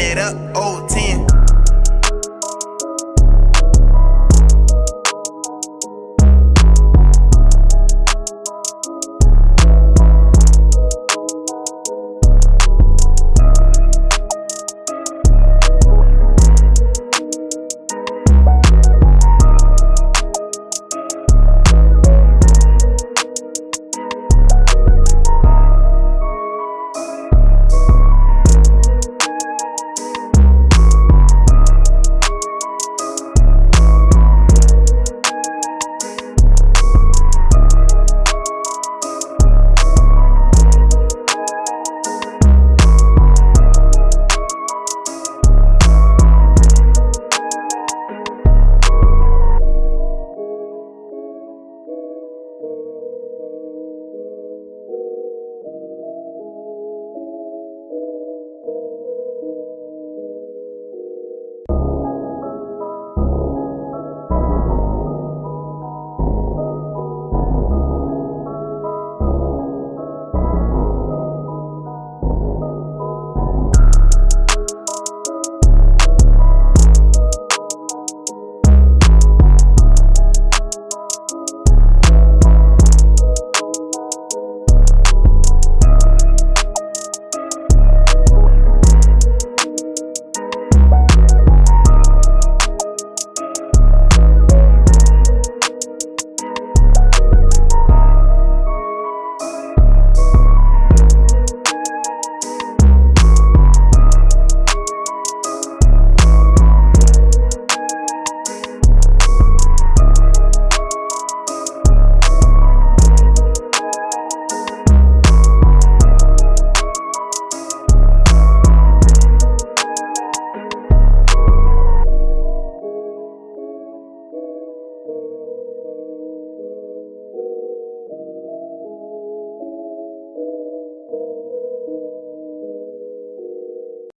it up, old 10.